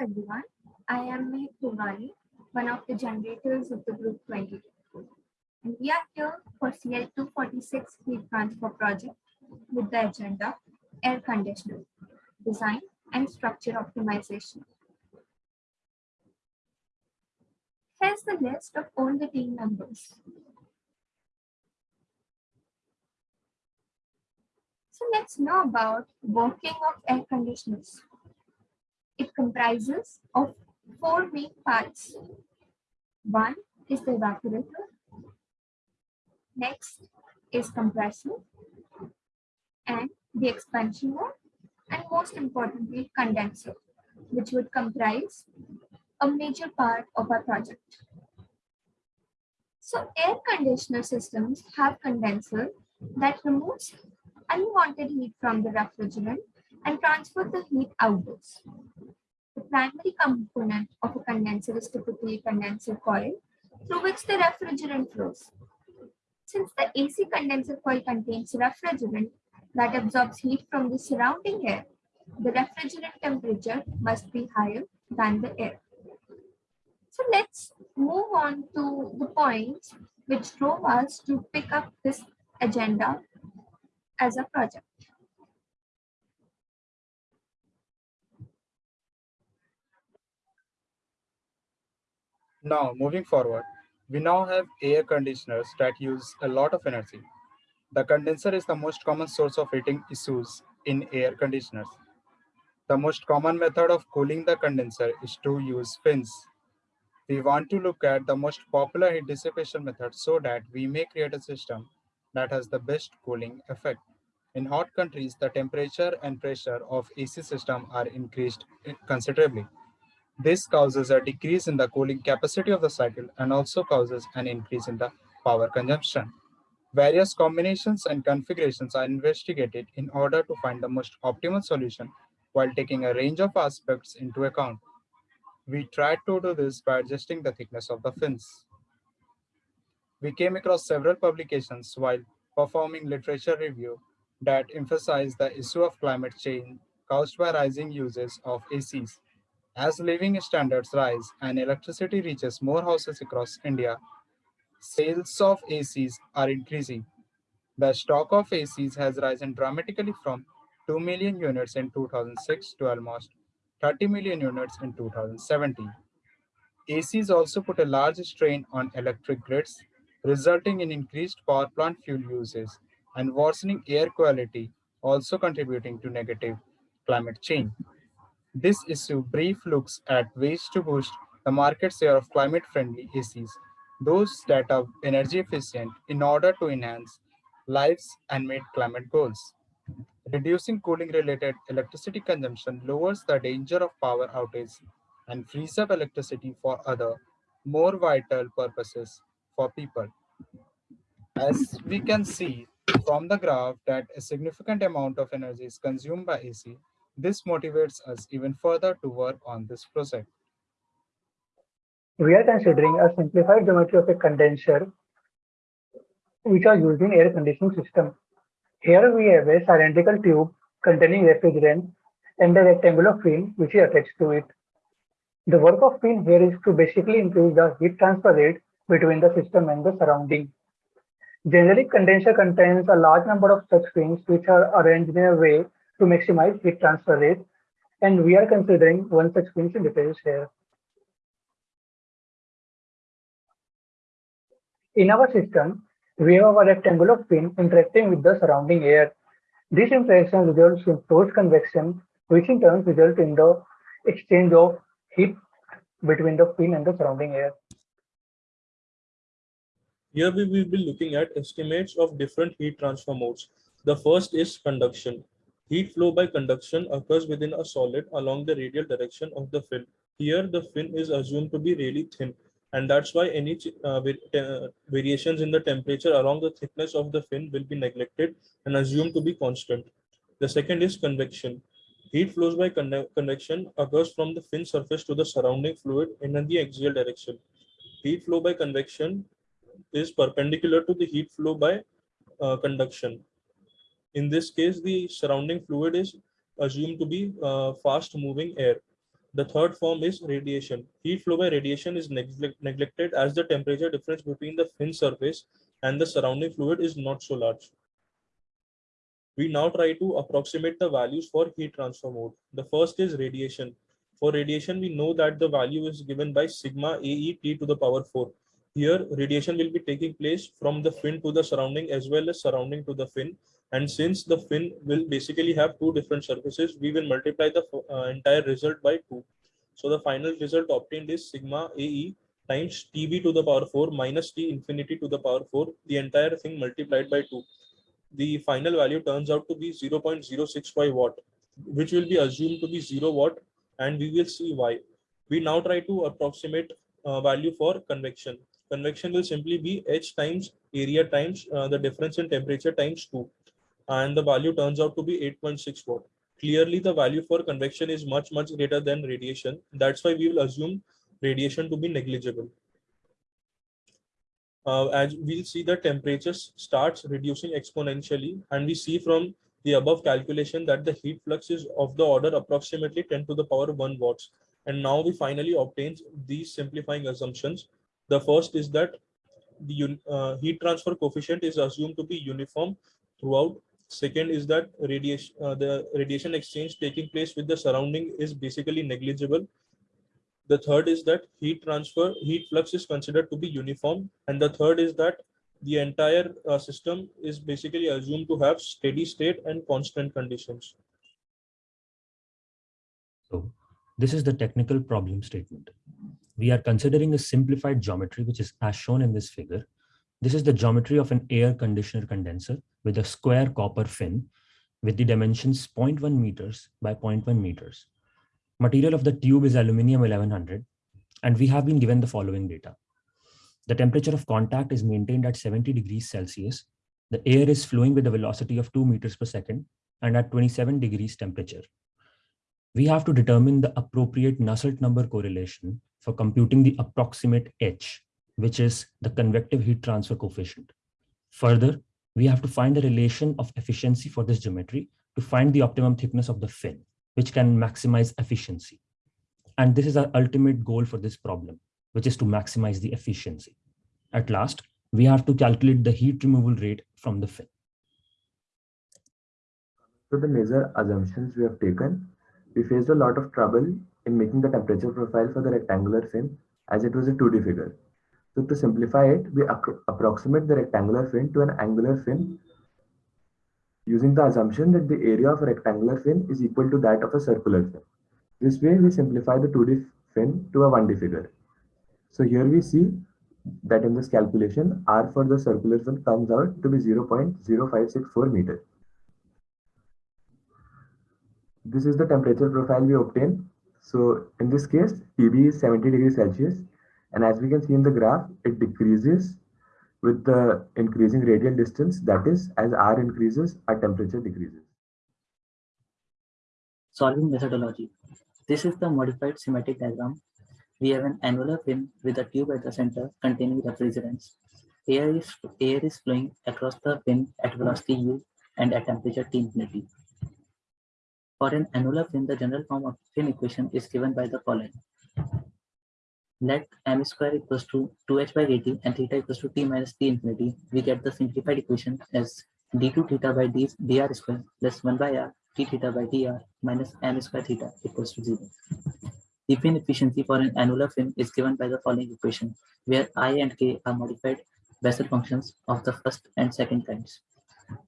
everyone. I am Mehak Tiwari, one of the generators of the Group 22. And we are here for CL246 heat transfer project with the agenda air conditioner, design and structure optimization. Here's the list of all the team members. So let's know about working of air conditioners. It comprises of four main parts. One is the evaporator. Next is compressor and the expansion mode and most importantly condenser which would comprise a major part of our project. So air conditioner systems have condenser that removes unwanted heat from the refrigerant and transfer the heat outdoors. Primary component of a condenser is typically a condenser coil through which the refrigerant flows. Since the AC condenser coil contains refrigerant that absorbs heat from the surrounding air, the refrigerant temperature must be higher than the air. So let's move on to the points which drove us to pick up this agenda as a project. Now, moving forward, we now have air conditioners that use a lot of energy. The condenser is the most common source of heating issues in air conditioners. The most common method of cooling the condenser is to use fins. We want to look at the most popular heat dissipation method so that we may create a system that has the best cooling effect. In hot countries, the temperature and pressure of AC system are increased considerably. This causes a decrease in the cooling capacity of the cycle and also causes an increase in the power consumption. Various combinations and configurations are investigated in order to find the most optimal solution while taking a range of aspects into account. We tried to do this by adjusting the thickness of the fins. We came across several publications while performing literature review that emphasize the issue of climate change caused by rising uses of ACs as living standards rise and electricity reaches more houses across India, sales of ACs are increasing. The stock of ACs has risen dramatically from 2 million units in 2006 to almost 30 million units in 2017. ACs also put a large strain on electric grids, resulting in increased power plant fuel uses and worsening air quality, also contributing to negative climate change. This issue brief looks at ways to boost the market share of climate-friendly ACs, those that are energy efficient in order to enhance lives and meet climate goals. Reducing cooling-related electricity consumption lowers the danger of power outage and frees up electricity for other, more vital purposes for people. As we can see from the graph that a significant amount of energy is consumed by AC, this motivates us even further to work on this project. We are considering a simplified geometry of a condenser which are used in air conditioning system. Here we have a cylindrical tube containing refrigerant and a rectangular fin which is attached to it. The work of fin here is to basically increase the heat transfer rate between the system and the surrounding. Generally, condenser contains a large number of such fins which are arranged in a way to maximize heat transfer rate. And we are considering one such in details here. In our system, we have a rectangular fin interacting with the surrounding air. This interaction results in forced convection, which in turn results in the exchange of heat between the fin and the surrounding air. Here we will be looking at estimates of different heat transfer modes. The first is conduction. Heat flow by conduction occurs within a solid along the radial direction of the fin. Here, the fin is assumed to be really thin, and that's why any uh, variations in the temperature along the thickness of the fin will be neglected and assumed to be constant. The second is convection. Heat flows by convection occurs from the fin surface to the surrounding fluid in the axial direction. Heat flow by convection is perpendicular to the heat flow by uh, conduction. In this case, the surrounding fluid is assumed to be uh, fast moving air. The third form is radiation. Heat flow by radiation is neglect- neglected as the temperature difference between the fin surface and the surrounding fluid is not so large. We now try to approximate the values for heat transfer mode. The first is radiation. For radiation, we know that the value is given by sigma AE t to the power 4. Here, radiation will be taking place from the fin to the surrounding as well as surrounding to the fin. And since the fin will basically have two different surfaces, we will multiply the uh, entire result by 2. So the final result obtained is sigma AE times TB to the power 4 minus T infinity to the power 4, the entire thing multiplied by 2. The final value turns out to be 0.065 watt, which will be assumed to be 0 watt and we will see why. We now try to approximate uh, value for convection. Convection will simply be H times area times uh, the difference in temperature times 2 and the value turns out to be 8.6 watt. Clearly the value for convection is much much greater than radiation. That's why we will assume radiation to be negligible. Uh, as we'll see the temperatures starts reducing exponentially and we see from the above calculation that the heat flux is of the order approximately 10 to the power 1 watts. And now we finally obtain these simplifying assumptions. The first is that the uh, heat transfer coefficient is assumed to be uniform throughout. Second is that radiation, uh, the radiation exchange taking place with the surrounding is basically negligible. The third is that heat transfer, heat flux is considered to be uniform. And the third is that the entire uh, system is basically assumed to have steady state and constant conditions. So this is the technical problem statement. We are considering a simplified geometry, which is as shown in this figure. This is the geometry of an air conditioner condenser with a square copper fin with the dimensions 0.1 meters by 0.1 meters. Material of the tube is aluminum 1100 and we have been given the following data. The temperature of contact is maintained at 70 degrees Celsius. The air is flowing with a velocity of 2 meters per second and at 27 degrees temperature. We have to determine the appropriate Nusselt number correlation for computing the approximate H, which is the convective heat transfer coefficient. Further, we have to find the relation of efficiency for this geometry to find the optimum thickness of the fin, which can maximize efficiency. And this is our ultimate goal for this problem which is to maximize the efficiency. At last, we have to calculate the heat removal rate from the fin. So the major assumptions we have taken, we faced a lot of trouble in making the temperature profile for the rectangular fin as it was a 2D figure. So to simplify it, we approximate the rectangular fin to an annular fin using the assumption that the area of a rectangular fin is equal to that of a circular fin. This way, we simplify the 2D fin to a 1D figure. So here we see that in this calculation, R for the circular fin comes out to be 0.0564 meter. This is the temperature profile we obtain. So in this case, TB is 70 degrees Celsius. And as we can see in the graph, it decreases with the increasing radial distance. That is, as R increases, our temperature decreases. Solving methodology. This is the modified schematic diagram we have an annular fin with a tube at the center containing refrigerants. Air is, air is flowing across the fin at velocity u and at temperature T infinity. For an annular fin, the general form of fin equation is given by the following. Let m square equals to 2h by at and theta equals to t minus t infinity. We get the simplified equation as d2 theta by d, dr square plus 1 by r t theta by dr minus m square theta equals to 0. The fin efficiency for an annular fin is given by the following equation, where i and k are modified Bessel functions of the first and second kinds.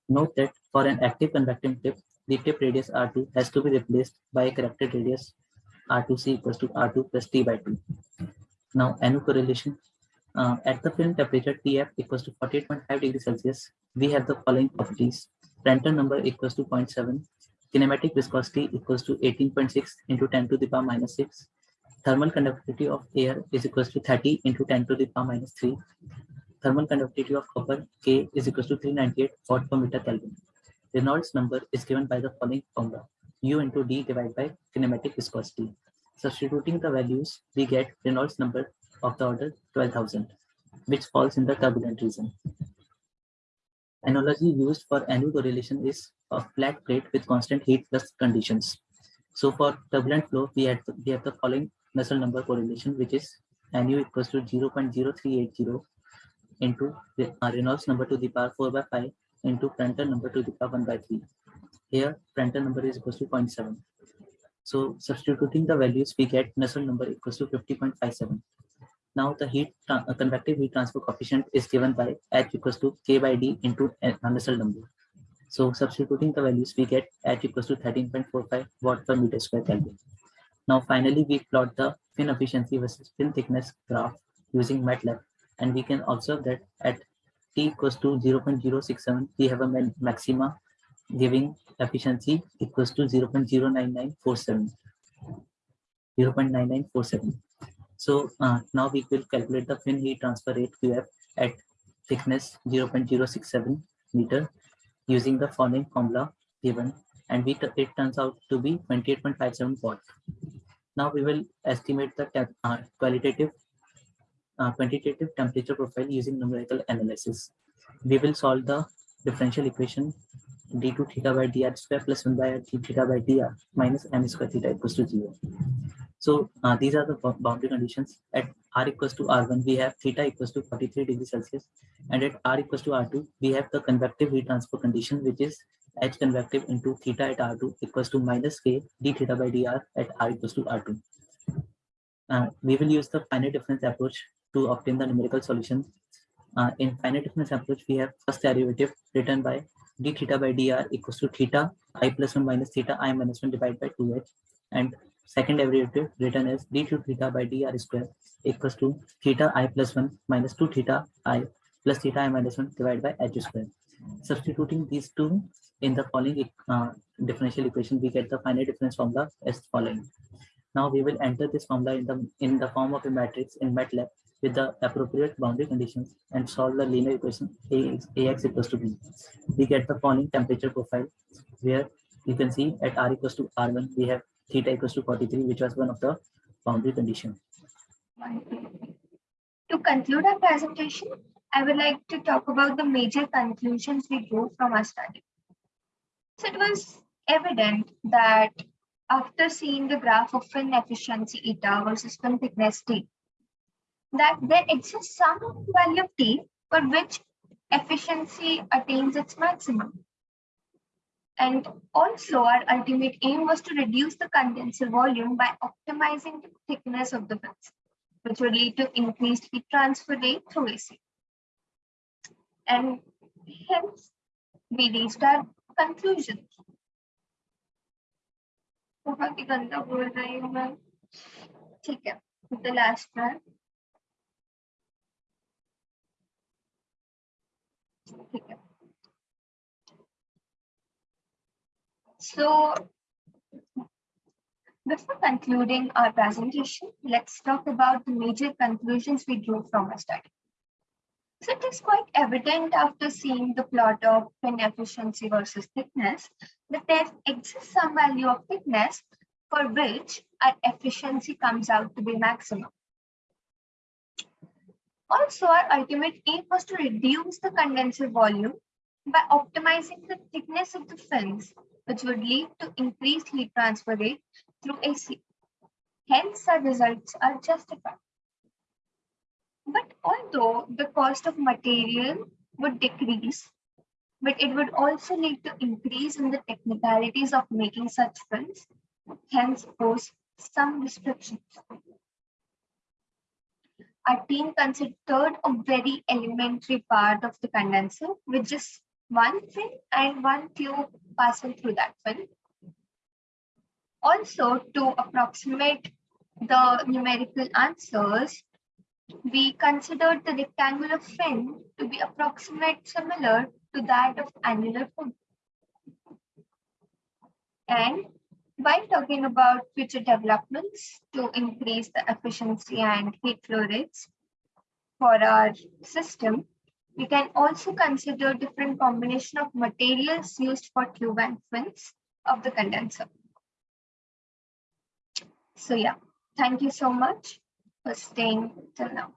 Note that for an active convecting tip, the tip radius R2 has to be replaced by a corrected radius R2C equals to R2 plus T by 2. Now, NU correlation. Uh, at the film temperature TF equals to 48.5 degrees Celsius, we have the following properties. Prandtl number equals to 0.7, kinematic viscosity equals to 18.6 into 10 to the power minus 6. Thermal conductivity of air is equals to 30 into 10 to the power minus 3. Thermal conductivity of copper K is equals to 398 watt per meter Kelvin. Reynolds number is given by the following formula U into D divided by kinematic viscosity. Substituting the values, we get Reynolds number of the order 12,000, which falls in the turbulent region. Analogy used for annual correlation is a flat plate with constant heat flux conditions. So for turbulent flow, we had we have the following Nusselt number correlation, which is nu equals to 0.0380 into the uh, Reynolds number to the power 4 by 5 into Prandtl number to the power 1 by 3. Here, Prandtl number is equals to 0.7. So substituting the values, we get Nusselt number equals to 50.57. Now the heat uh, convective heat transfer coefficient is given by H equals to K by D into Nusselt number. So substituting the values, we get H equals to 13.45 watt per meter square Kelvin. Now finally, we plot the fin efficiency versus fin thickness graph using MATLAB, and we can observe that at t equals to 0.067, we have a maxima giving efficiency equals to 0.09947. 0.9947. So uh, now we will calculate the fin heat transfer rate QF at thickness 0.067 meter using the following formula given and we it turns out to be 28.57 watt. Now we will estimate the uh, qualitative uh, quantitative temperature profile using numerical analysis. We will solve the differential equation d2 theta by dr square plus 1 by d theta by dr minus m square theta equals to 0. So uh, these are the boundary conditions. At r equals to r1, we have theta equals to 43 degrees Celsius. And at r equals to r2, we have the convective heat transfer condition, which is h convective into theta at r2 equals to minus k d theta by dr at r equals to r2. Uh, we will use the finite difference approach to obtain the numerical solution. Uh, in finite difference approach, we have first derivative written by d theta by dr equals to theta i plus 1 minus theta i minus 1 divided by 2h. And second derivative written as d2 theta by dr square equals to theta i plus 1 minus 2 theta i plus theta i minus 1 divided by h square. Substituting these two in the following uh, differential equation, we get the finite difference formula as following. Now we will enter this formula in the in the form of a matrix in MATLAB with the appropriate boundary conditions and solve the linear equation A AX equals to B. We get the following temperature profile where you can see at R equals to R1, we have theta equals to 43, which was one of the boundary condition. To conclude our presentation, I would like to talk about the major conclusions we drew from our study. So it was evident that after seeing the graph of fin efficiency eta versus fin thickness t, that there exists some value of t for which efficiency attains its maximum. And also our ultimate aim was to reduce the condenser volume by optimizing the thickness of the fins, which would lead to increased heat transfer rate through AC. And hence we reached our conclusion. बहुत ही गंदा बोल रही हूँ मैं ठीक है the last one so before concluding our presentation let's talk about the major conclusions we drew from our study so it is quite evident after seeing the plot of fin efficiency versus thickness that there exists some value of thickness for which our efficiency comes out to be maximum. Also, our ultimate aim was to reduce the condenser volume by optimizing the thickness of the fins, which would lead to increased heat transfer rate through AC. Hence, our results are justified. But although the cost of material would decrease, but it would also lead to increase in the technicalities of making such films, hence pose some restrictions. Our team considered a very elementary part of the condenser with just one fin and one tube passing through that fin. Also, to approximate the numerical answers, we considered the rectangular fin to be approximate similar to that of annular fin. And while talking about future developments to increase the efficiency and heat flow rates for our system, we can also consider different combination of materials used for tube and fins of the condenser. So yeah, thank you so much for staying till now.